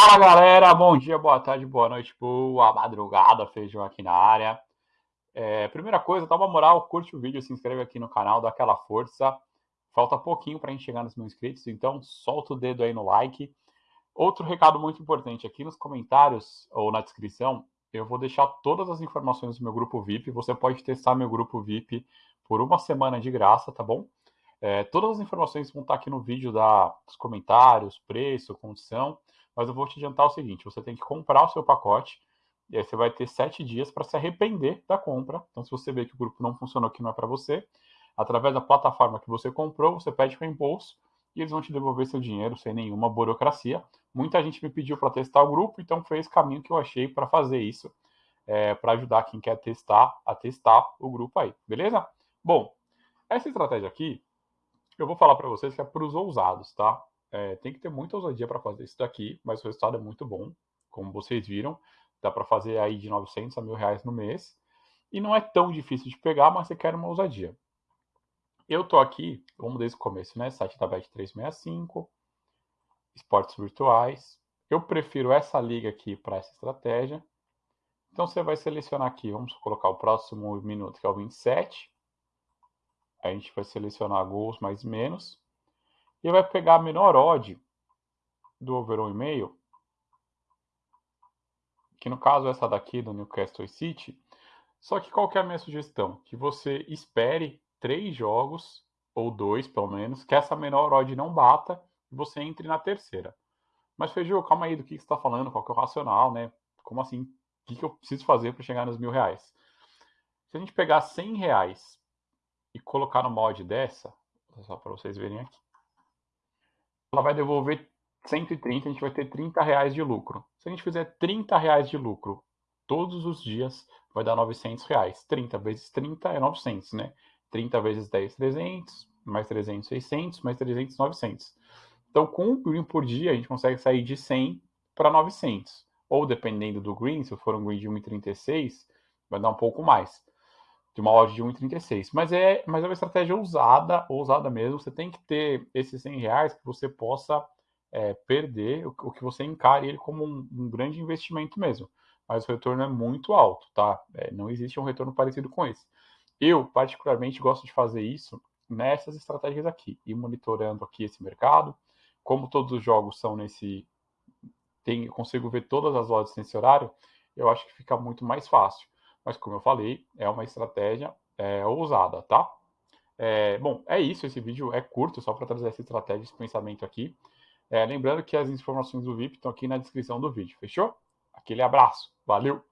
Fala galera, bom dia, boa tarde, boa noite, boa madrugada, feijão aqui na área. É, primeira coisa, dá uma moral, curte o vídeo, se inscreve aqui no canal, dá aquela força. Falta pouquinho para a gente chegar nos mil inscritos, então solta o dedo aí no like. Outro recado muito importante, aqui nos comentários ou na descrição, eu vou deixar todas as informações do meu grupo VIP. Você pode testar meu grupo VIP por uma semana de graça, tá bom? É, todas as informações vão estar aqui no vídeo da, dos comentários, preço, condição. Mas eu vou te adiantar o seguinte: você tem que comprar o seu pacote. E aí você vai ter sete dias para se arrepender da compra. Então, se você vê que o grupo não funcionou, que não é para você, através da plataforma que você comprou, você pede reembolso e eles vão te devolver seu dinheiro sem nenhuma burocracia. Muita gente me pediu para testar o grupo, então foi esse caminho que eu achei para fazer isso, é, para ajudar quem quer testar a testar o grupo aí, beleza? Bom, essa estratégia aqui, eu vou falar para vocês que é para os ousados, tá? É, tem que ter muita ousadia para fazer isso daqui, mas o resultado é muito bom, como vocês viram. Dá para fazer aí de 900 a mil reais no mês. E não é tão difícil de pegar, mas você quer uma ousadia. Eu tô aqui, vamos desde o começo, né? Site da Bet365, esportes virtuais. Eu prefiro essa liga aqui para essa estratégia. Então você vai selecionar aqui, vamos colocar o próximo minuto, que é o 27. Aí a gente vai selecionar gols mais menos. E vai pegar a menor odd do over 1,5, que no caso é essa daqui do Newcastle City. Só que qual que é a minha sugestão? Que você espere três jogos, ou dois pelo menos, que essa menor odd não bata e você entre na terceira. Mas Feijô, calma aí, do que, que você está falando? Qual que é o racional, né? Como assim? O que, que eu preciso fazer para chegar nos mil reais? Se a gente pegar 100 reais e colocar no mod dessa, só para vocês verem aqui, ela vai devolver 130, a gente vai ter 30 reais de lucro. Se a gente fizer 30 reais de lucro todos os dias, vai dar 900 reais. 30 vezes 30 é 900, né? 30 vezes 10, 300, mais 300, 600, mais 300, 900. Então, com um green por dia, a gente consegue sair de 100 para 900. Ou, dependendo do green, se for um green de 1,36, vai dar um pouco mais de uma loja de 1,36. Mas é, mas é uma estratégia ousada, ousada mesmo. Você tem que ter esses 100 reais que você possa é, perder, o, o, que você encare ele como um, um, grande investimento mesmo. Mas o retorno é muito alto, tá? É, não existe um retorno parecido com esse. Eu, particularmente, gosto de fazer isso nessas estratégias aqui, e monitorando aqui esse mercado. Como todos os jogos são nesse. Tem, consigo ver todas as lojas nesse horário, eu acho que fica muito mais fácil. Mas, como eu falei, é uma estratégia é, ousada, tá? É, bom, é isso. Esse vídeo é curto, só para trazer essa estratégia, esse pensamento aqui. É, lembrando que as informações do VIP estão aqui na descrição do vídeo, fechou? Aquele abraço, valeu!